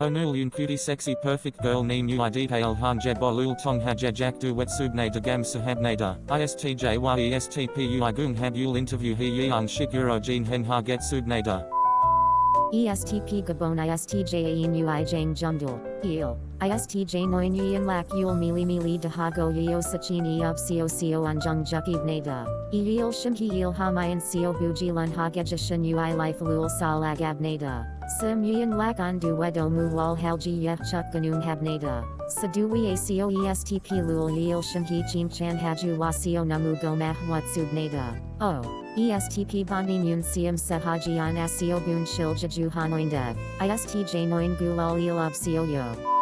Onul yun cutie sexy perfect girl neem el hanje bolul tong hajajak du wet wetsubne de gam sahabnada. ISTJ yestp uigung habul interview he yeong shiguro jean hen ha get subnada. ESTP Gabon ISTJ Ui Jang Jumdul, Eel, ISTJ Noin Yin Lak Yul Mili Mili Dahago Yeo Sachin Eob Seo Seo Anjung Jukib Nada, Eel Shimhi Eel Hamayan Seo Buji Lun Hagejashin Ui Life Lul Salag Abnada, Simuyan lakan wedo mu wal halji habneda. Ganung habnada, sadui acoestp lul yil shimhi chim chan haju wasio namu gomah watsubnada, o, estp bandi yun siam sehajian asio bun shil jaju hanoindev, istj noin gulal yil of yo.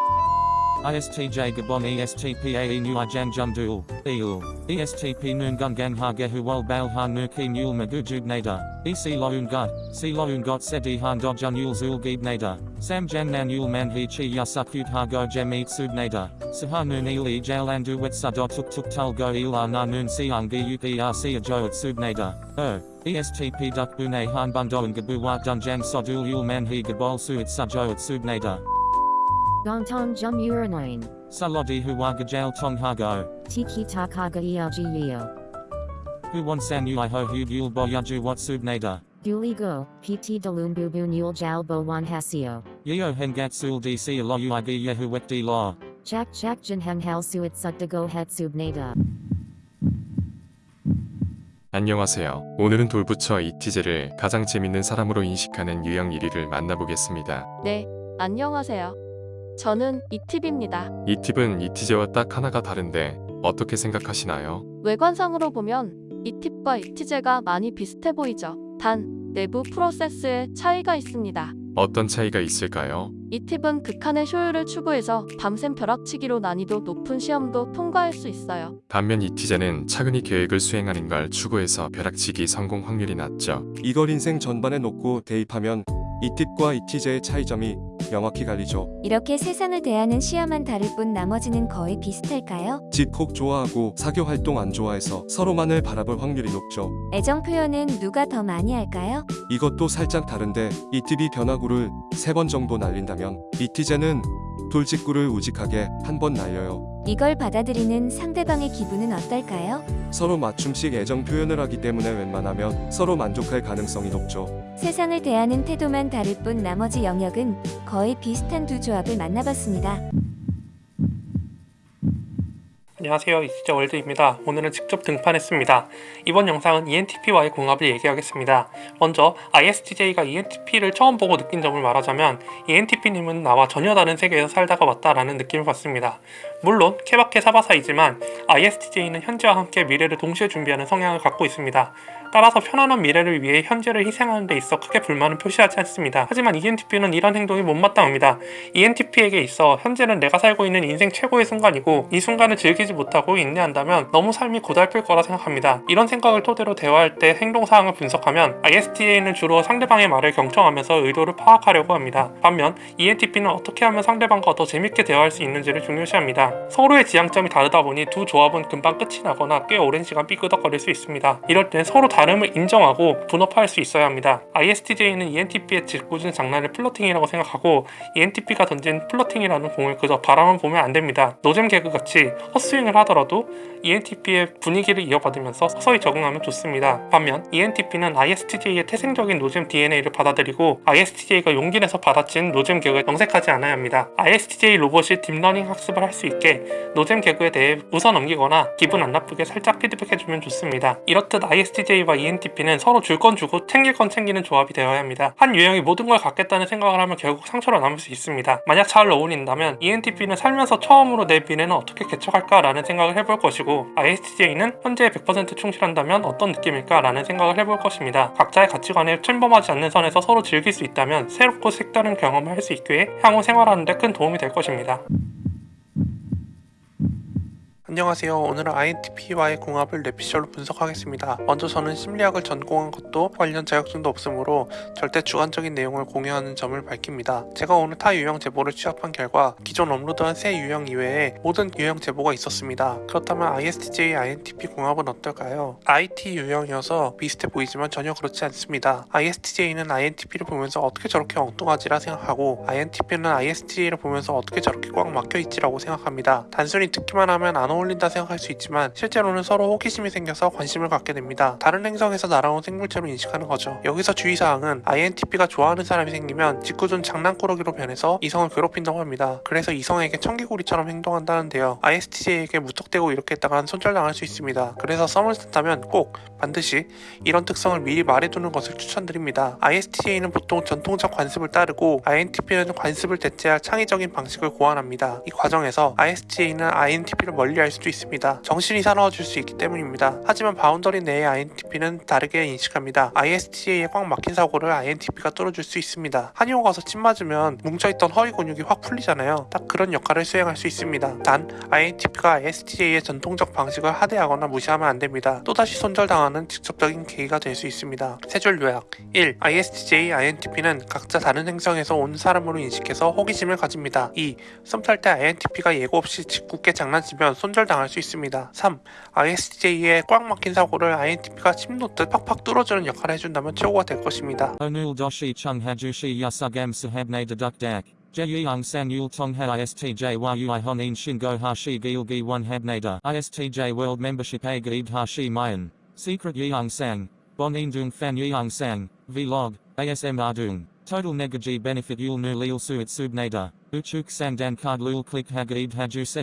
ISTJ Gabon ESTPAE Nuijan Jumdul, EUL, ESTP Nungungang Hagehuwal Balha Nuki Nul Magujubnada, EC Loungut, C Loungot Sedi Han Dojunul Zulgibnada, Samjang Nanul Manhichi Yasakut Hago Jemit Subnada, Sahanun Ili Jalandu Wetsado Tuk Tuk Tulgo Ila Nanun Siangi Yukrc sub nader O. ESTP Dukbune Han Bundoan Gabuwa Dunjang Sodul Yul Manhi Gabol Suit Sajo at nader Gongtong Jum Uranoin, Salodi Huwa Gajal Tong Ha Go. Tiki Takaga Elg Yeo. Hu wan san ui ho hu yul bo yaju wat sub nada. Duli Go, PT Dalun Bubu Nul Jal Bo Wan Hasio. Yeo hengat sul dc lo ui gi yehu wet di law. Jack Jack Jin Heng Hal Suit Sukdago Het Sub Nada. 안녕하세요. 오늘은 돌부처 이티제를 가장 재밌는 사람으로 인식하는 유형 1위를 만나보겠습니다. 네, 안녕하세요. 저는 이팁입니다. 이 팁은 이 티제와 딱 하나가 다른데 어떻게 생각하시나요? 외관상으로 보면 이 팁과 이 티제가 많이 비슷해 보이죠. 단, 내부 프로세스에 차이가 있습니다. 어떤 차이가 있을까요? 이 팁은 극한의 효율을 추구해서 밤샘 벼락치기로 난이도 높은 시험도 통과할 수 있어요. 반면 이 티제는 차근히 계획을 수행하는 걸 추구해서 벼락치기 성공 확률이 낮죠. 이걸 인생 전반에 놓고 대입하면 이 팁과 이 티제의 차이점이 명확히 갈리죠. 이렇게 세상을 대하는 시야만 다를 뿐 나머지는 거의 비슷할까요? 집콕 좋아하고 사교 활동 안 좋아해서 서로만을 바라볼 확률이 높죠. 애정 표현은 누가 더 많이 할까요? 이것도 살짝 다른데 이팁이 변화구를 3번 정도 날린다면 이티제는 돌직구를 우직하게 한 번 날려요. 이걸 받아들이는 상대방의 기분은 어떨까요? 서로 맞춤식 애정 표현을 하기 때문에 웬만하면 서로 만족할 가능성이 높죠. 세상을 대하는 태도만 다를 뿐 나머지 영역은 거의 비슷한 두 조합을 만나봤습니다. 안녕하세요 이시저 월드입니다. 오늘은 직접 등판했습니다. 이번 영상은 ENTP와의 궁합을 얘기하겠습니다. 먼저 ISTJ가 ENTP를 처음 보고 느낀 점을 말하자면 ENTP님은 나와 전혀 다른 세계에서 살다가 왔다라는 느낌을 받습니다. 물론 케바케 사바사이지만 ISTJ는 현재와 함께 미래를 동시에 준비하는 성향을 갖고 있습니다. 따라서 편안한 미래를 위해 현재를 희생하는 데 있어 크게 불만은 표시하지 않습니다. 하지만 ENTP는 이런 행동이 못마땅합니다. ENTP에게 있어 현재는 내가 살고 있는 인생 최고의 순간이고 이 순간을 즐기지 못하고 인내한다면 너무 삶이 고달플 거라 생각합니다. 이런 생각을 토대로 대화할 때 행동사항을 분석하면 ISTJ는 주로 상대방의 말을 경청하면서 의도를 파악하려고 합니다. 반면 ENTP는 어떻게 하면 상대방과 더 재밌게 대화할 수 있는지를 중요시합니다. 서로의 지향점이 다르다 보니 두 조합은 금방 끝이 나거나 꽤 오랜 시간 삐끄덕거릴 수 있습니다. 이럴 땐 서로 다름을 인정하고 분업할 수 있어야 합니다. ISTJ는 ENTP의 짓궂은 장난을 flirting이라고 생각하고 ENTP가 던진 flirting이라는 공을 그저 바라만 보면 안 됩니다. 노잼 개그같이 헛스윙을 하더라도 ENTP의 분위기를 이어받으면서 서서히 적응하면 좋습니다. 반면 ENTP는 ISTJ의 태생적인 노잼 DNA를 받아들이고 ISTJ가 용기 내서 받아친 노잼 개그에 정색하지 않아야 합니다. ISTJ 로봇이 deep learning 학습을 할 수 있게 노잼 개그에 대해 웃어 넘기거나 기분 안 나쁘게 살짝 피드백해주면 좋습니다. 이렇듯 ISTJ 와 ENTP는 서로 줄 건 주고 챙길 건 챙기는 조합이 되어야 합니다. 한 유형이 모든 걸 갖겠다는 생각을 하면 결국 상처로 남을 수 있습니다. 만약 잘 어울린다면 ENTP는 살면서 처음으로 내 미래는 어떻게 개척할까 라는 생각을 해볼 것이고 ISTJ는 현재에 100% 충실한다면 어떤 느낌일까 라는 생각을 해볼 것입니다. 각자의 가치관에 침범하지 않는 선에서 서로 즐길 수 있다면 새롭고 색다른 경험을 할 수 있기에 향후 생활하는 데 큰 도움이 될 것입니다. 안녕하세요. 오늘은 INTP와의 궁합을 뇌피셜로 분석하겠습니다. 먼저 저는 심리학을 전공한 것도 관련 자격증도 없으므로 절대 주관적인 내용을 공유하는 점을 밝힙니다. 제가 오늘 타 유형 제보를 취합한 결과 기존 업로드한 새 유형 이외에 모든 유형 제보가 있었습니다. 그렇다면 ISTJ, INTP 궁합은 어떨까요? IT 유형이어서 비슷해 보이지만 전혀 그렇지 않습니다. ISTJ는 INTP를 보면서 어떻게 저렇게 엉뚱하지라 생각하고 INTP는 ISTJ를 보면서 어떻게 저렇게 꽉 막혀있지라고 생각합니다. 단순히 듣기만 하면 안 어울린다 생각할 수 있지만 실제로는 서로 호기심이 생겨서 관심을 갖게 됩니다. 다른 행성에서 날아온 생물체로 인식하는 거죠. 여기서 주의사항은 INTP가 좋아하는 사람이 생기면 짓궂은 장난꾸러기로 변해서 이성을 괴롭힌다고 합니다. 그래서 이성에게 청개구리처럼 행동한다는데요. ISTJ에게 무턱대고 이렇게 했다간 손절당할 수 있습니다. 그래서 썸을 탔다면 꼭 반드시 이런 특성을 미리 말해두는 것을 추천드립니다. ISTJ는 보통 전통적 관습을 따르고 INTP는 관습을 대체할 창의적인 방식을 고안합니다. 이 과정에서 ISTJ는 INTP를 멀리할 수도 있습니다. 정신이 사나워질 수 있기 때문입니다. 하지만 boundary 내의 INTP는 다르게 인식합니다. ISTJ에 꽉 막힌 사고를 INTP가 뚫어줄 수 있습니다. 한의원 가서 침 맞으면 뭉쳐있던 허리 근육이 확 풀리잖아요. 딱 그런 역할을 수행할 수 있습니다. 단 INTP가 ISTJ의 전통적 방식을 하대하거나 무시하면 안 됩니다. 또다시 손절당 하는 직접적인 계기가 될 수 있습니다. 세 줄 요약 1. ISTJ, INTP는 각자 다른 행성에서 온 사람으로 인식해서 호기심을 가집니다. 2. 썸탈 때 INTP가 예고 없이 짓궂게 장난치면 손절당할 수 있습니다. 3. ISTJ의 꽉 막힌 사고를 INTP가 침 놓듯 팍팍 뚫어주는 역할을 해준다면 최고가 될 것입니다. Onul doshi chung hajushi yasugam sahabne deduk dak. Jeyung sang yul tongha ISTJ yui honin shingo hashi gilgi one habnada. ISTJ a gaid hashi mayan. Secret yeung sang. Bon dung fan yeung sang. Vlog. ASM ardung. Total negaji benefit yul nu lil suit subnada. Uchuk sang dan card lul click hagaid haju se.